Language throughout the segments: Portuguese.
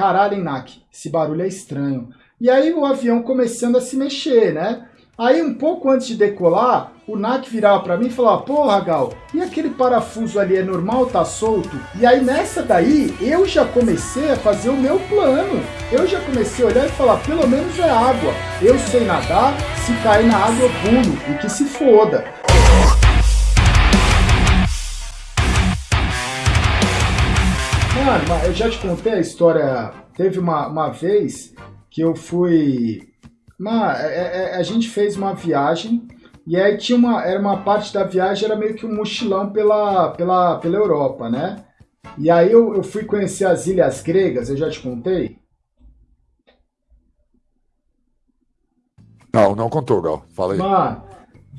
caralho, hein, Nak, esse barulho é estranho. E aí o avião começando a se mexer, né? Aí um pouco antes de decolar, o Nak virava para mim e falava, porra Gal, e aquele parafuso ali é normal, tá solto? E aí nessa daí, eu já comecei a fazer o meu plano. Eu já comecei a olhar e falar, pelo menos é água. Eu sei nadar, se cair na água eu pulo, e que se foda. Mano, eu já te contei a história. Teve uma, uma vez que eu fui. Uma, é, é, a gente fez uma viagem e aí tinha uma. Era uma parte da viagem, era meio que um mochilão pela, pela, pela Europa, né? E aí eu, eu fui conhecer as ilhas gregas, eu já te contei? Não, não contou, Gal. Fala aí. Mano,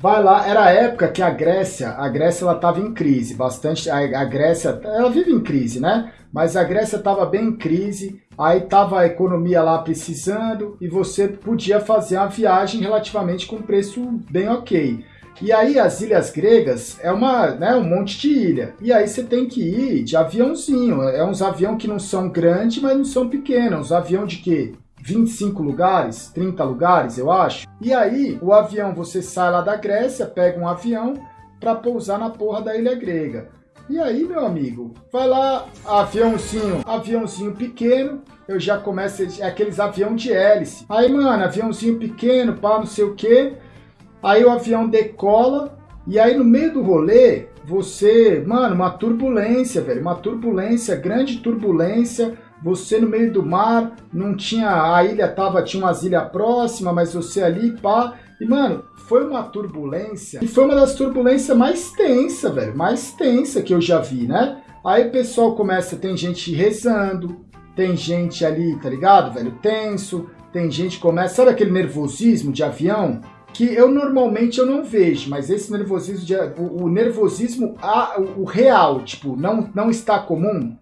vai lá, era a época que a Grécia, a Grécia ela tava em crise, bastante, a, a Grécia, ela vive em crise, né? Mas a Grécia tava bem em crise, aí tava a economia lá precisando e você podia fazer uma viagem relativamente com preço bem ok. E aí as ilhas gregas é uma, né, um monte de ilha. E aí você tem que ir de aviãozinho. É uns avião que não são grandes, mas não são pequenos. Uns avião de quê? 25 lugares, 30 lugares, eu acho. E aí, o avião, você sai lá da Grécia, pega um avião para pousar na porra da ilha grega. E aí, meu amigo, vai lá, aviãozinho, aviãozinho pequeno, eu já começo, é aqueles avião de hélice. Aí, mano, aviãozinho pequeno, pá, não sei o quê. Aí o avião decola, e aí no meio do rolê, você, mano, uma turbulência, velho, uma turbulência, grande turbulência, você no meio do mar, não tinha, a ilha tava, tinha umas ilhas próximas, mas você ali, pá, e mano, foi uma turbulência, e foi uma das turbulências mais tensa, velho, mais tensa que eu já vi, né? Aí o pessoal começa, tem gente rezando, tem gente ali, tá ligado, velho, tenso, tem gente começa, sabe aquele nervosismo de avião? Que eu normalmente eu não vejo, mas esse nervosismo, de, o, o nervosismo, a, o, o real, tipo, não, não está comum,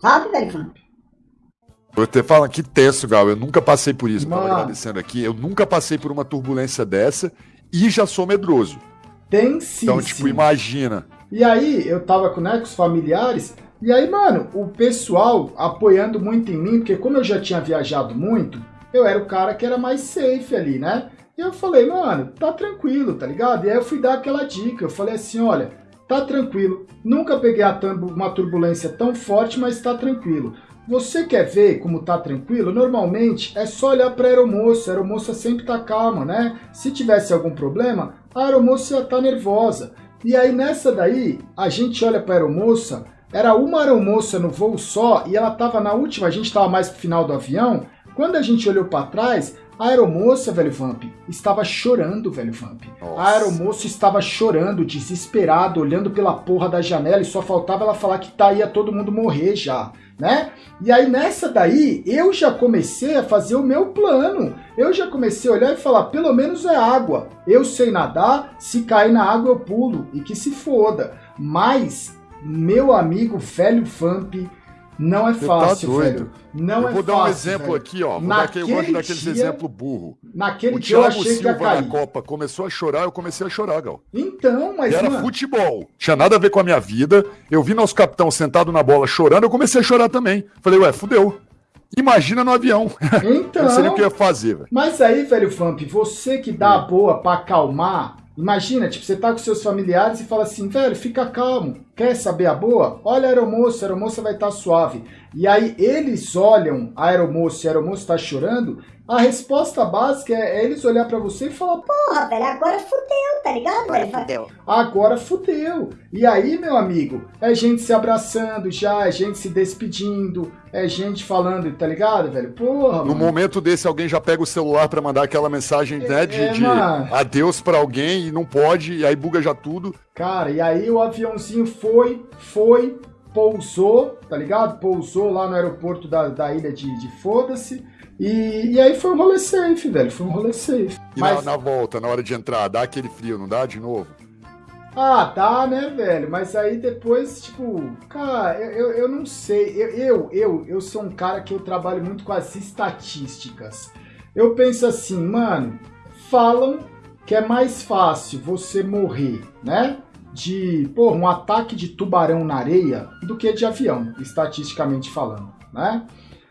Sabe, velho Vamp? Você fala que tenso, Gal. Eu nunca passei por isso, Mano. agradecendo aqui. Eu nunca passei por uma turbulência dessa e já sou medroso. Tem sim. Então, tipo, imagina. E aí, eu tava com, né, com os familiares, e aí, mano, o pessoal apoiando muito em mim, porque como eu já tinha viajado muito, eu era o cara que era mais safe ali, né? E eu falei, mano, tá tranquilo, tá ligado? E aí eu fui dar aquela dica, eu falei assim, olha, tá tranquilo. Nunca peguei uma turbulência tão forte, mas tá tranquilo. Você quer ver como tá tranquilo? Normalmente é só olhar para a aeromoça. A aeromoça sempre tá calma, né? Se tivesse algum problema, a aeromoça ia tá nervosa. E aí nessa daí, a gente olha para a aeromoça, era uma aeromoça no voo só e ela tava na última, a gente tava mais pro final do avião. Quando a gente olhou para trás, a aeromoça, velho Vamp, estava chorando, velho Vamp. Nossa. A aeromoça estava chorando, desesperada, olhando pela porra da janela e só faltava ela falar que tá, ia todo mundo morrer já, né? E aí nessa daí, eu já comecei a fazer o meu plano. Eu já comecei a olhar e falar, pelo menos é água. Eu sei nadar, se cair na água eu pulo e que se foda. Mas, meu amigo velho Vamp, não é Você tá fácil, tá velho. Não eu é vou dar um exemplo velho. aqui, ó. Dar, eu gosto daqueles exemplos burro. Naquele o dia eu achei Silva na Copa começou a chorar, eu comecei a chorar, Gal. Então, mas. era mano... futebol. Tinha nada a ver com a minha vida. Eu vi nosso capitão sentado na bola chorando, eu comecei a chorar também. Falei, ué, fudeu. Imagina no avião. Então. eu seria o que ia fazer, velho. Mas aí, velho Vamp, você que dá a boa pra acalmar Imagina, tipo, você tá com seus familiares e fala assim, velho, fica calmo, quer saber a boa? Olha a aeromoça, a aeromoça vai estar tá suave. E aí eles olham a aeromoça e a aeromoça tá chorando, a resposta básica é, é eles olhar para você e falar, porra, velho, agora fudeu, tá ligado? Agora fudeu. Agora fudeu. E aí, meu amigo, é gente se abraçando já, é gente se despedindo, é gente falando, tá ligado, velho? Porra, No mano. momento desse, alguém já pega o celular para mandar aquela mensagem, né, é, de, de adeus para alguém e não pode, e aí buga já tudo. Cara, e aí o aviãozinho foi, foi, pousou, tá ligado? Pousou lá no aeroporto da, da ilha de, de Foda-se. E, e aí foi um rolê safe, velho. Foi um rolê safe. E Mas... na, na volta, na hora de entrar, dá aquele frio, não dá de novo? Ah, dá, né, velho? Mas aí depois, tipo, cara, eu, eu, eu não sei. Eu, eu, eu, eu sou um cara que eu trabalho muito com as estatísticas. Eu penso assim, mano, falam que é mais fácil você morrer, né? de pô, um ataque de tubarão na areia do que de avião, estatisticamente falando, né?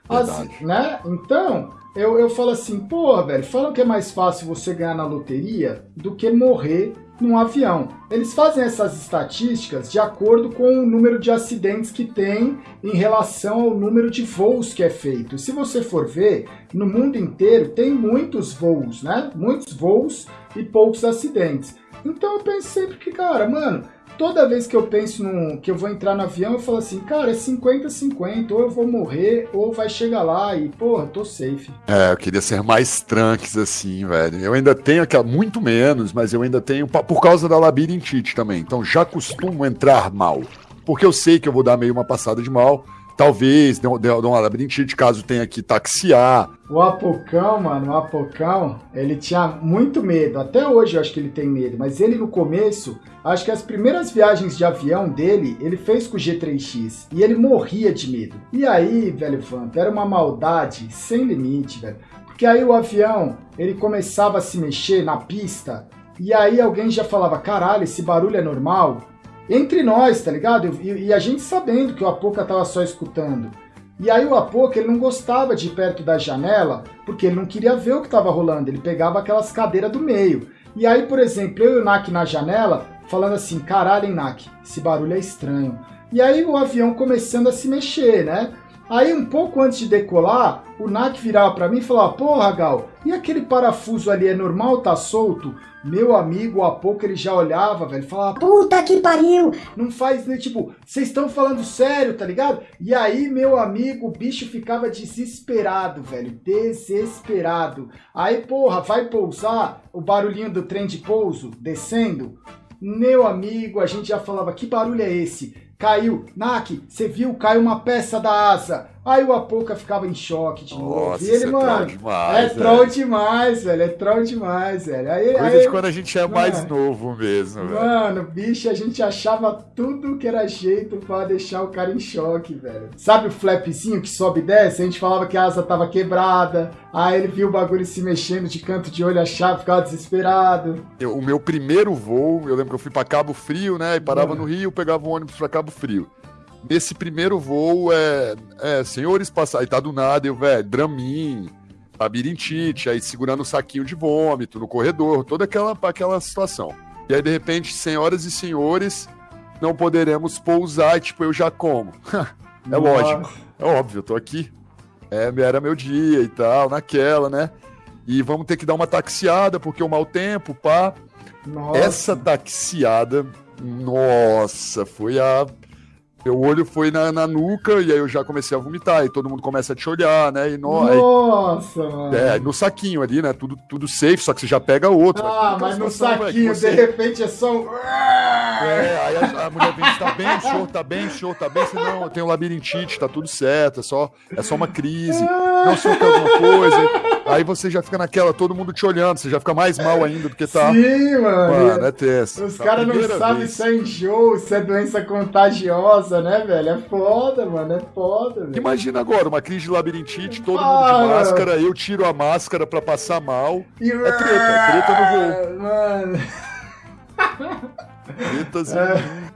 As, né? Então, eu, eu falo assim, pô, velho, falam que é mais fácil você ganhar na loteria do que morrer num avião. Eles fazem essas estatísticas de acordo com o número de acidentes que tem em relação ao número de voos que é feito. Se você for ver, no mundo inteiro tem muitos voos, né? Muitos voos e poucos acidentes. Então eu penso sempre que, cara, mano, toda vez que eu penso no, que eu vou entrar no avião, eu falo assim, cara, é 50-50, ou eu vou morrer, ou vai chegar lá e, porra, tô safe. É, eu queria ser mais tranques assim, velho. Eu ainda tenho aquela, muito menos, mas eu ainda tenho, por causa da labirintite também. Então já costumo entrar mal. Porque eu sei que eu vou dar meio uma passada de mal. Talvez dê, dê, dê uma labirintite, caso tenha que taxiar. O Apocão, mano, o Apocão, ele tinha muito medo. Até hoje eu acho que ele tem medo. Mas ele no começo, acho que as primeiras viagens de avião dele, ele fez com o G3X. E ele morria de medo. E aí, velho Vanto, era uma maldade sem limite, velho. Porque aí o avião, ele começava a se mexer na pista. E aí alguém já falava, caralho, esse barulho é normal? Entre nós, tá ligado? E, e, a gente sabendo que o Apoca tava só escutando. E aí o Apoca, ele não gostava de ir perto da janela, porque ele não queria ver o que tava rolando, ele pegava aquelas cadeiras do meio. E aí, por exemplo, eu e o Nak na janela, falando assim, caralho, hein, Nak, esse barulho é estranho. E aí o avião começando a se mexer, né? Aí, um pouco antes de decolar, o Nak virava para mim e falava: Porra, Gal, e aquele parafuso ali é normal, tá solto? Meu amigo, a pouco ele já olhava, velho, falava: Puta que pariu! Não faz, né? Tipo, vocês estão falando sério, tá ligado? E aí, meu amigo, o bicho ficava desesperado, velho, desesperado. Aí, porra, vai pousar o barulhinho do trem de pouso descendo. Meu amigo, a gente já falava: Que barulho é esse? Caiu. Nak, você viu? Caiu uma peça da asa. Aí o Apoca ficava em choque de novo. Nossa, e ele, é mano, troll demais, é troll demais, velho. É troll demais, velho. Aí, Coisa aí, de quando a gente é mais mano, novo mesmo, velho. Mano, bicho, a gente achava tudo que era jeito pra deixar o cara em choque, velho. Sabe o flapzinho que sobe e desce? A gente falava que a asa tava quebrada. Aí ele viu o bagulho se mexendo de canto de olho, achava, ficava desesperado. Eu- o meu primeiro voo, eu lembro que eu fui pra Cabo Frio, né? E parava Hum. no Rio, pegava um ônibus pra Cabo Frio. Nesse primeiro voo, é, é senhores passaram, aí tá do nada, eu, velho, Dramin, labirintite, aí segurando o saquinho de vômito no corredor, toda aquela, aquela situação. E aí, de repente, senhoras e senhores, não poderemos pousar, e, tipo, eu já como. É lógico. É óbvio, eu tô aqui. É, era meu dia e tal, naquela, né? E vamos ter que dar uma taxiada, porque o mau tempo, pá. Nossa. Essa taxiada, nossa, foi a. Meu olho foi na, na nuca e aí eu já comecei a vomitar. E todo mundo começa a te olhar, né? E no, aí- Nossa, mano. é, no saquinho ali, né? Tudo, tudo safe, só que você já pega outro. Ah, Aquela mas no situação, velho, que saquinho, você- de repente, é só um... É, aí a, a mulher vem, tá bem, show, tá bem, show, tá bem. Você não, eu tenho labirintite, tá tudo certo, é só, é só uma crise. Não sou que alguma coisa. Aí você já fica naquela, todo mundo te olhando, você já fica mais mal ainda do que tá. Sim, mano. Mano, é tenso. Os A caras não sabem se é enjoo, se é doença contagiosa, né, velho? É foda, mano. É foda, velho. Imagina agora, uma crise de labirintite, todo Ah, mundo de máscara, eu tiro a máscara pra passar mal. E- É treta, é treta no Mano, Tretas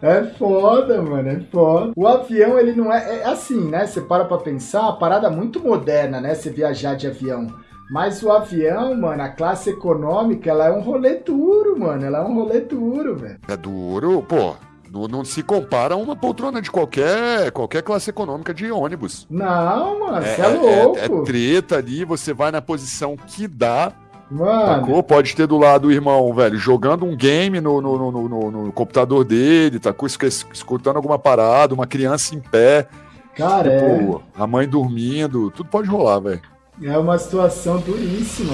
é foda, mano. É foda. O avião, ele não é. É assim, né? Você para pra pensar, uma parada muito moderna, né? Você viajar de avião. Mas o avião, mano, a classe econômica, ela é um rolê duro, mano. Ela é um rolê duro, velho. é duro, pô. Não, não se compara a uma poltrona de qualquer, qualquer classe econômica de ônibus. Não, mano, você é, louco. é treta ali, você vai na posição que dá. Mano, Sacou? Pode ter do lado o irmão, velho, jogando um game no, no, no, no- no computador dele, tá escutando alguma parada, uma criança em pé, cara, é, pô, a mãe dormindo, tudo pode rolar, velho. É uma situação duríssima.